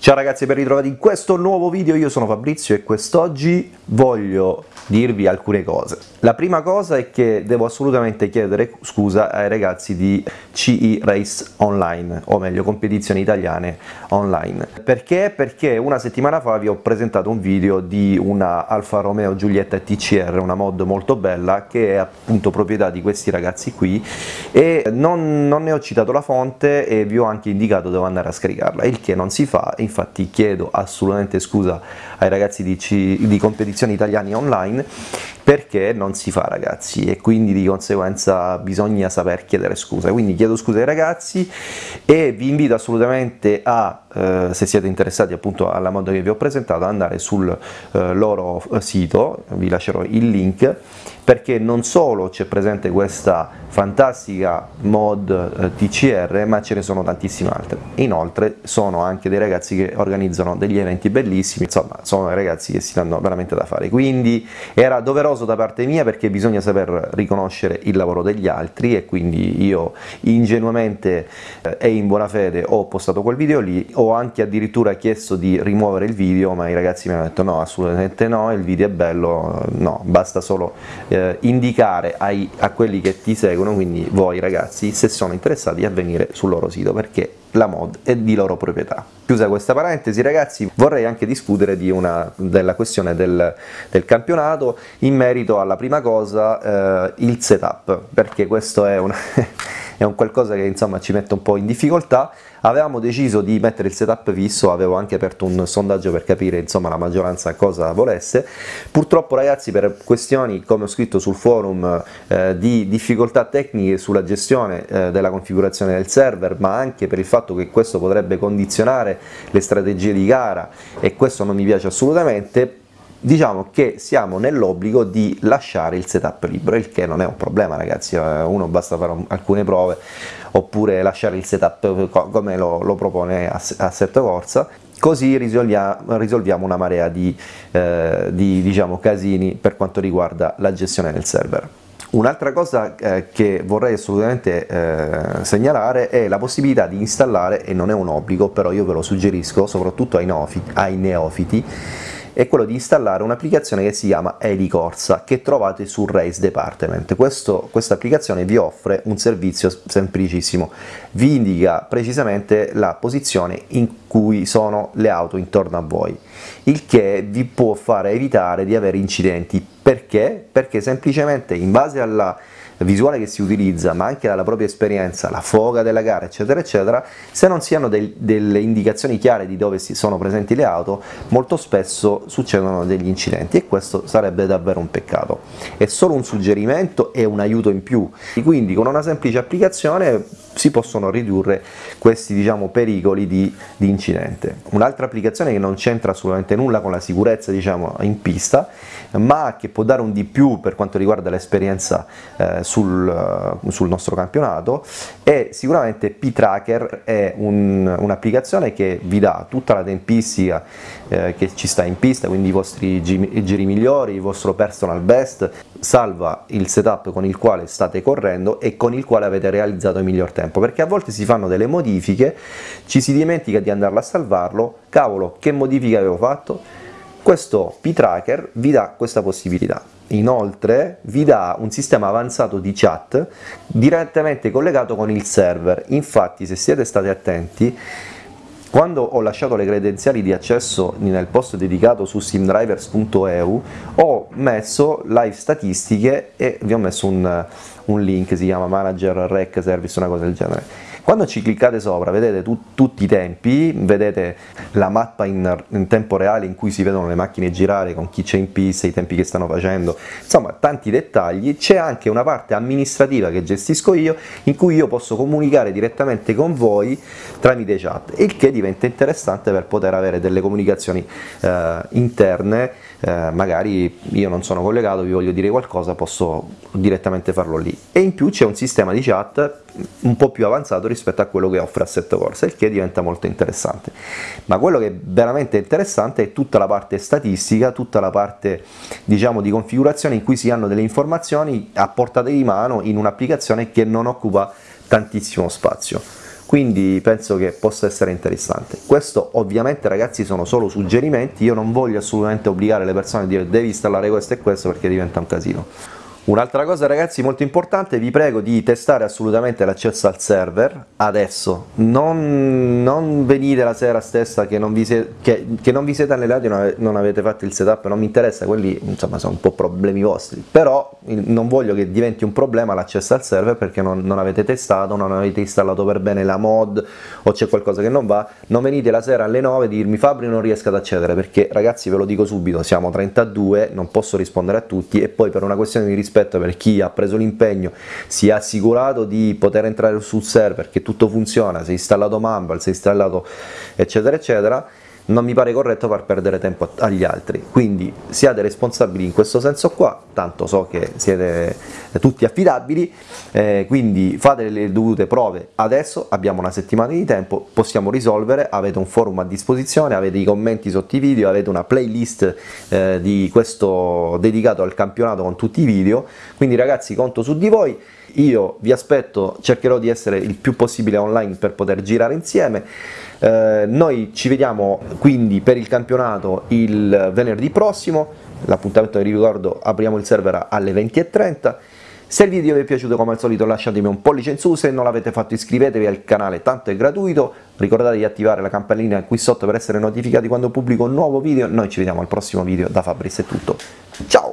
Ciao ragazzi ben ritrovati in questo nuovo video, io sono Fabrizio e quest'oggi voglio dirvi alcune cose. La prima cosa è che devo assolutamente chiedere scusa ai ragazzi di CE Race Online, o meglio competizioni italiane online. Perché? Perché una settimana fa vi ho presentato un video di una Alfa Romeo Giulietta TCR, una mod molto bella che è appunto proprietà di questi ragazzi qui e non, non ne ho citato la fonte e vi ho anche indicato dove andare a scaricarla, il che non si fa infatti chiedo assolutamente scusa ai ragazzi di, C di competizioni italiani online perché non si fa ragazzi? E quindi di conseguenza bisogna saper chiedere scusa. Quindi chiedo scusa ai ragazzi e vi invito assolutamente a eh, se siete interessati appunto alla mod che vi ho presentato andare sul eh, loro sito vi lascerò il link perché non solo c'è presente questa fantastica mod eh, TCR ma ce ne sono tantissime altre. Inoltre sono anche dei ragazzi che organizzano degli eventi bellissimi insomma sono ragazzi che si danno veramente da fare. Quindi era doveroso da parte mia perché bisogna saper riconoscere il lavoro degli altri e quindi io ingenuamente eh, e in buona fede ho postato quel video lì ho anche addirittura chiesto di rimuovere il video ma i ragazzi mi hanno detto no assolutamente no il video è bello no basta solo eh, indicare ai, a quelli che ti seguono quindi voi ragazzi, se sono interessati a venire sul loro sito perché la mod è di loro proprietà. Chiusa questa parentesi ragazzi, vorrei anche discutere di una, della questione del, del, campionato in merito alla prima cosa, eh, il setup, perché questo è una è un qualcosa che insomma ci mette un po' in difficoltà. Avevamo deciso di mettere il setup fisso avevo anche aperto un sondaggio per capire insomma la maggioranza cosa volesse. Purtroppo ragazzi per questioni come ho scritto sul forum eh, di difficoltà tecniche sulla gestione eh, della configurazione del server ma anche per il fatto che questo potrebbe condizionare le strategie di gara e questo non mi piace assolutamente diciamo che siamo nell'obbligo di lasciare il setup libero, il che non è un problema ragazzi, eh, uno basta fare alcune prove oppure lasciare il setup come lo, lo propone Assetto Corsa, così risolviamo, risolviamo una marea di, eh, di diciamo, casini per quanto riguarda la gestione del server. Un'altra cosa eh, che vorrei assolutamente eh, segnalare è la possibilità di installare, e non è un obbligo, però io ve lo suggerisco, soprattutto ai neofiti, ai neofiti è quello di installare un'applicazione che si chiama Elicorsa che trovate sul Race Department. questa applicazione vi offre un servizio semplicissimo, vi indica precisamente la posizione in cui sono le auto intorno a voi, il che vi può fare evitare di avere incidenti. Perché? Perché semplicemente in base alla visuale che si utilizza, ma anche dalla propria esperienza, la foga della gara, eccetera, eccetera, se non si hanno del, delle indicazioni chiare di dove sono presenti le auto, molto spesso succedono degli incidenti e questo sarebbe davvero un peccato. È solo un suggerimento e un aiuto in più, quindi con una semplice applicazione si possono ridurre questi diciamo, pericoli di, di incidente. Un'altra applicazione che non c'entra assolutamente nulla con la sicurezza diciamo, in pista, ma che può dare un di più per quanto riguarda l'esperienza eh, sul, uh, sul, nostro campionato, è sicuramente P-Tracker, è un'applicazione un che vi dà tutta la tempistica eh, che ci sta in pista, quindi i vostri giri migliori, il vostro personal best, salva il setup con il quale state correndo e con il quale avete realizzato il miglior tempo, perché a volte si fanno delle modifiche, ci si dimentica di andarla a salvarlo, cavolo che modifica avevo fatto? Questo P-Tracker vi dà questa possibilità. Inoltre vi dà un sistema avanzato di chat direttamente collegato con il server, infatti se siete stati attenti quando ho lasciato le credenziali di accesso nel post dedicato su simdrivers.eu ho messo live statistiche e vi ho messo un, un link, si chiama manager rec service, una cosa del genere quando ci cliccate sopra vedete tu, tutti i tempi, vedete la mappa in, in, tempo reale in cui si vedono le macchine girare con chi c'è in pista, i tempi che stanno facendo, insomma tanti dettagli, c'è anche una parte amministrativa che gestisco io in cui io posso comunicare direttamente con voi tramite chat, il che diventa interessante per poter avere delle comunicazioni eh, interne, eh, magari io non sono collegato, vi voglio dire qualcosa, posso direttamente farlo lì. E in più c'è un sistema di chat un po' più avanzato rispetto a quello che offre Assetto Corsa, il che diventa molto interessante. Ma quello che è veramente interessante è tutta la parte statistica, tutta la parte diciamo di configurazione in cui si hanno delle informazioni a portata di mano in un'applicazione che non occupa tantissimo spazio. quindi penso che possa essere interessante. Questo ovviamente ragazzi sono solo suggerimenti, io non voglio assolutamente obbligare le persone a dire devi installare questo e questo perché diventa un casino. Un'altra cosa ragazzi molto importante, vi prego di testare assolutamente l'accesso al server adesso, non, non, venite la sera stessa che non vi, se, che, che non vi siete allenati e non avete fatto il setup, non mi interessa, quelli insomma sono un po' problemi vostri, però non voglio che diventi un problema l'accesso al server perché non, non, avete testato, non avete installato per bene la mod o c'è qualcosa che non va, non venite la sera alle 9 a dirmi Fabri non riesco ad accedere perché ragazzi ve lo dico subito, siamo 32, non posso rispondere a tutti e poi per una questione di rispetto rispetto per chi ha preso l'impegno, si è assicurato di poter entrare sul server, che tutto funziona, si è installato Mumble, si è installato eccetera eccetera, non mi pare corretto far perdere tempo agli altri, quindi siate responsabili in questo senso qua, tanto so che siete tutti affidabili, eh, quindi fate le dovute prove adesso, abbiamo una settimana di tempo, possiamo risolvere, avete un forum a disposizione, avete i commenti sotto i video, avete una playlist eh, di questo dedicato al campionato con tutti i video, quindi ragazzi conto su di voi, io vi aspetto, cercherò di essere il più possibile online per poter girare insieme, eh, noi ci vediamo quindi per il campionato il venerdì prossimo, l'appuntamento vi ricordo apriamo il server alle 20.30, se il video vi è piaciuto come al solito lasciatemi un pollice in su, se non l'avete fatto iscrivetevi al canale, tanto è gratuito, ricordate di attivare la campanellina qui sotto per essere notificati quando pubblico un nuovo video, noi ci vediamo al prossimo video, da Fabris è tutto, ciao!